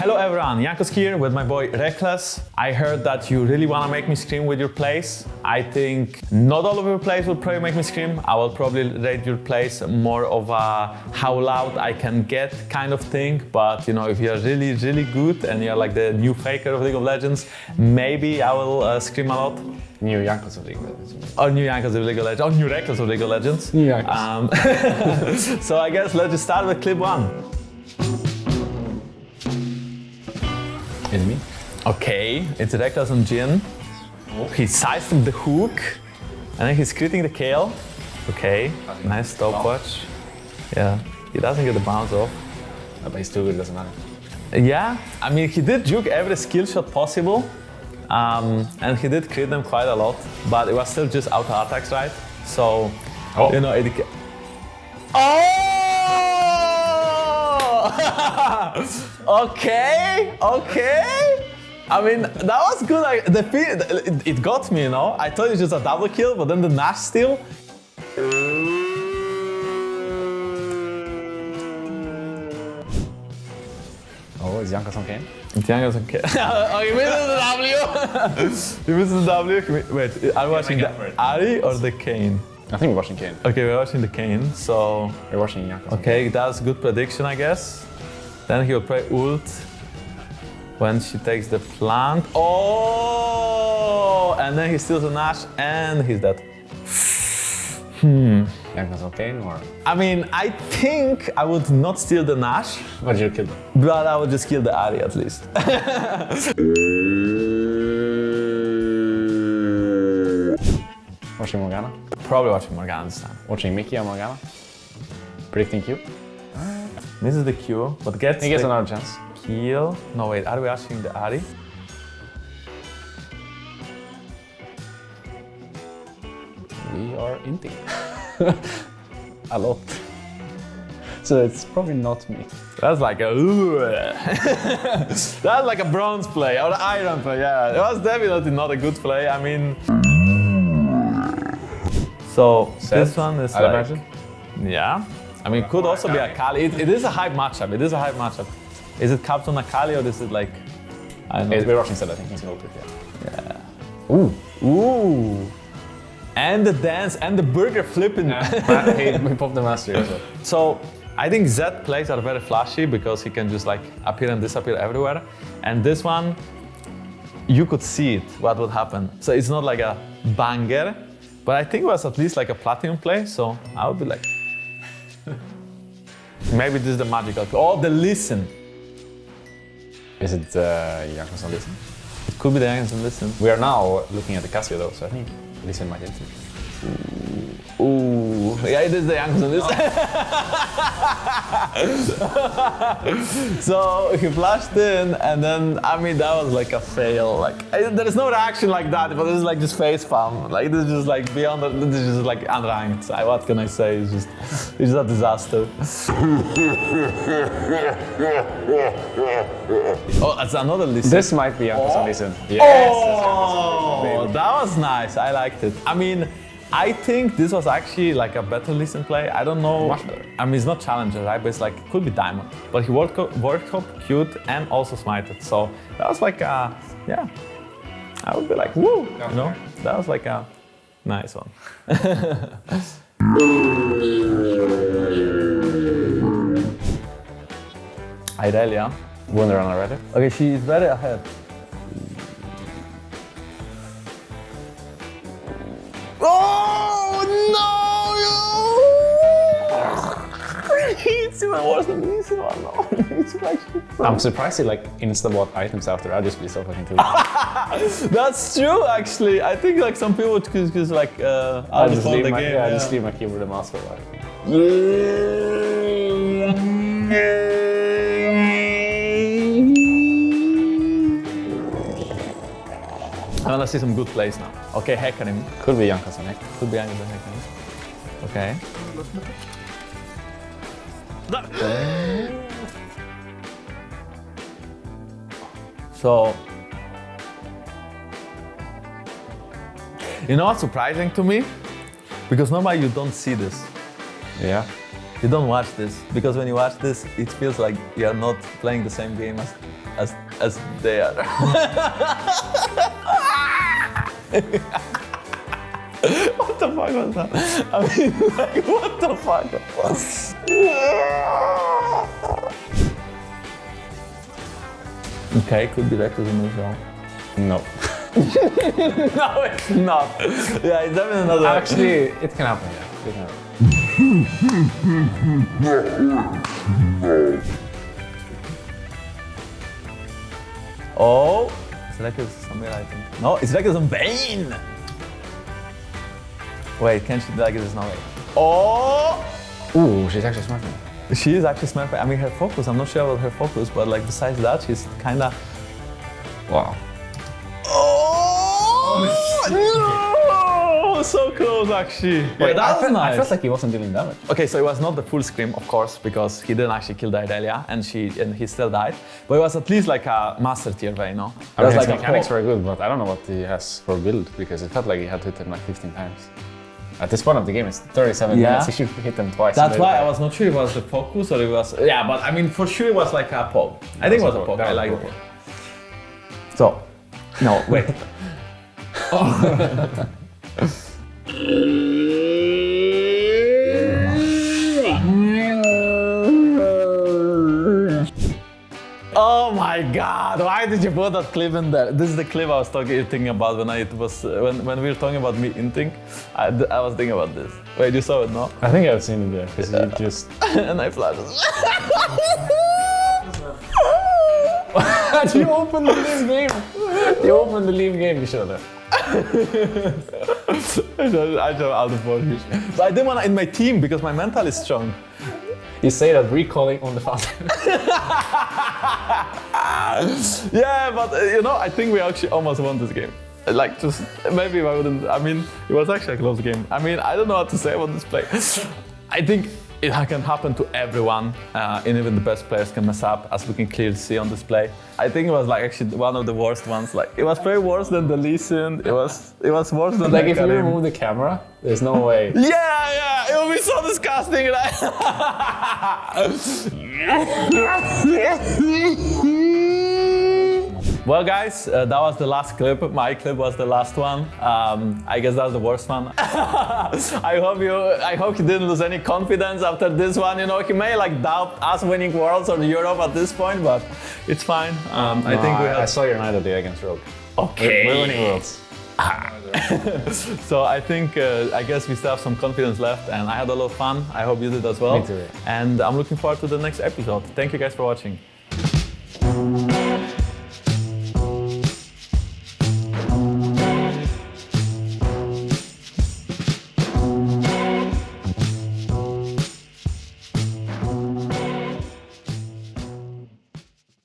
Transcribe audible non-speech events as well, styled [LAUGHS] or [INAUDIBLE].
Hello everyone, Jankos here with my boy Rekkles. I heard that you really want to make me scream with your plays. I think not all of your plays will probably make me scream. I will probably rate your plays more of a how loud I can get kind of thing. But you know, if you're really, really good and you're like the new Faker of League of Legends, maybe I will uh, scream a lot. New Jankos of League of Legends. Or new Jankos of League of Legends, or new Rekkles of League of Legends. New Jankos. Um, [LAUGHS] so I guess let's just start with clip one. Me? Okay, it's Rekkles on Jhin. He sized him the hook, and then he's critting the Kayle. Okay, nice stopwatch. Yeah, he doesn't get the bounce off. But he's too good, doesn't matter. Yeah, I mean, he did juke every skill shot possible, um, and he did crit them quite a lot, but it was still just auto attacks, right? So, Oh. you know, it. ca- Oh! [LAUGHS] okay, okay. I mean, that was good. Like, the feel, it, it got me, you know. I thought it was just a double kill, but then the Nash steal. Oh, is on Kayn? Tiago's okay. oh, you missed the W. [LAUGHS] you missed the W. Wait, are we watching the up for it. Ahri or the Kayn? I think we're watching Kayn. Okay, we're watching the Kayn. So, We're watching Jankos. okay, that's a good prediction, I guess. Then he'll play ult when she takes the plant. Oh! And then he steals a Nash and he's dead. Jankos on Kayn or... I mean, I think I would not steal the Nash, But you kill him. but I would just kill the Ahri at least. [LAUGHS] Watching Morgana. Probably watching Morgana this time. Watching Mickey or Morgana. Predicting Q. Misses the Q, but gets He gets another chance. kill. No, wait, are we watching the Ahri? We are inting. [LAUGHS] a lot. So it's probably not me. That's like a. [LAUGHS] That's like a bronze play or an iron play. Yeah, it was definitely not a good play. I mean. So this one is I'd like. imagine. Yeah. I mean, it could also be Akali. It, it is a hype matchup. It is a hype matchup. Is it Captain Akali or is it like. I don't know. We're watching Zed, I think he's going to yeah. Ooh. Ooh. And the dance and the burger flipping. [LAUGHS] He, we popped the mastery as. So I think Z plays are very flashy because he can just like appear and disappear everywhere. And this one, you could see it, what would happen. So it's not like a banger, but I think it was at least like a platinum play. So I would be like, [LAUGHS] maybe this is the magical. Oh, the Lee Sin. Is it uh, Jankos Lee Sin? It could be the Anderson Lee Sin. We are now looking at the Casio though, so I think Lee Sin might enter. Ooh, yeah, it is the Anderson oh. Lee Sin. [LAUGHS] so he flashed in, and then I mean that was like a fail. Like I, there is no reaction like that, but this is like just face palm. Like this is just like beyond. This is just like unranked. I, what can I say? It's just it's a disaster. [LAUGHS] oh, that's another Lee Sin. This might be Jankos oh. on Lee Sin. Yes! Oh, that was nice. I liked it. I mean, I think this was actually like a better Lee Sin play. I don't know. Much better. I mean, it's not challenger, right? But it's like could be diamond. But he worked up, worked up cute and also smited. So that was like, a, yeah. I would be like, woo, you know. That was like a nice one. [LAUGHS] Irelia. Wunder on already. Okay, she is very ahead. Even worse than this one. No, [LAUGHS] it's actually. I'm surprised he like insta bought items after. I'd just be so fucking too. [LAUGHS] That's true, actually. I think like some people would just, just like uh, I'll, just hold leave the my, game. yeah, yeah. just leave my keyboard and mouse for a while. I wanna see some good plays now. Okay, Hecarim. Could be Jankos on next. Could be any of the Okay. So, you know what's surprising to me? Because normally you don't see this. Yeah. You don't watch this because when you watch this, it feels like you are not playing the same game as as as they are. [LAUGHS] what the fuck was that? I mean, [LAUGHS] like, what the fuck? okay, could be Rekkles in this round. No. [LAUGHS] No, it's not. Yeah, it's definitely not. a- Actually, it can happen, yeah. It can happen. Oh, it's Rekkles somewhere, I think. No, it's Rekkles on Vayne. Wait, can she like this now? Oh, Ooh, she's actually smart. she is actually smart. I mean, her focus. I'm not sure about her focus, but like besides that, she's kind of. Wow. Oh no! So close, actually. Wait, that I was felt, nice. I felt like he wasn't dealing damage. Okay, so it was not the full scream, of course, because he didn't actually kill the and she and he still died. But it was at least like a master tier way, no? I It was mean, his like mechanics were good, but I don't know what he has for build because it felt like he had hit him like 15 times. At this point of the game, it's 37 Yeah. minutes. [LAUGHS] He should hit them twice. That's why I was not sure it was the focus or it was. Yeah, but I mean, for sure it was like a pop. I think it was a pop. I like it. So, no, wait. Oh [LAUGHS] [LAUGHS] my God! Why did you put that clip in there? This is the clip I was talking thinking about when I was when, when we were talking about me inting. I, I was thinking about this. Wait, you saw it, no? I think I've seen it there because he just. [LAUGHS] and I flashed. [LAUGHS] you opened the leave game. You opened the leave game. You should have. [LAUGHS] I just out of focus. But I didn't want to in my team because my mental is strong. You say that recalling on the fountain. [LAUGHS] [LAUGHS] Yeah, but uh, you know, I think we actually almost won this game. Like, just maybe if I wouldn't. I mean, it was actually a close game. I mean, I don't know what to say about this play. [LAUGHS] I think it can happen to everyone, uh, and even the best players can mess up, as we can clearly see on display. I think it was like actually one of the worst ones. Like, it was very worse than the Lee Sin. It was, it was worse than like the if you Karim. remove the camera, there's no way. [LAUGHS] Yeah, yeah, it would be so disgusting, right? [LAUGHS] [LAUGHS] well, guys, uh, that was the last clip. My clip was the last one. Um, I guess that's the worst one. [LAUGHS] I hope you, I hope you didn't lose any confidence after this one. You know, he may like doubt us winning Worlds or Europe at this point, but it's fine. Um, I No, think we I, I saw your night of the day against Rogue. Okay. We're, we're winning worlds. [LAUGHS] So I think uh, I guess we still have some confidence left, and I had a lot of fun. I hope you did as well. Me too. And I'm looking forward to the next episode. Thank you guys for watching.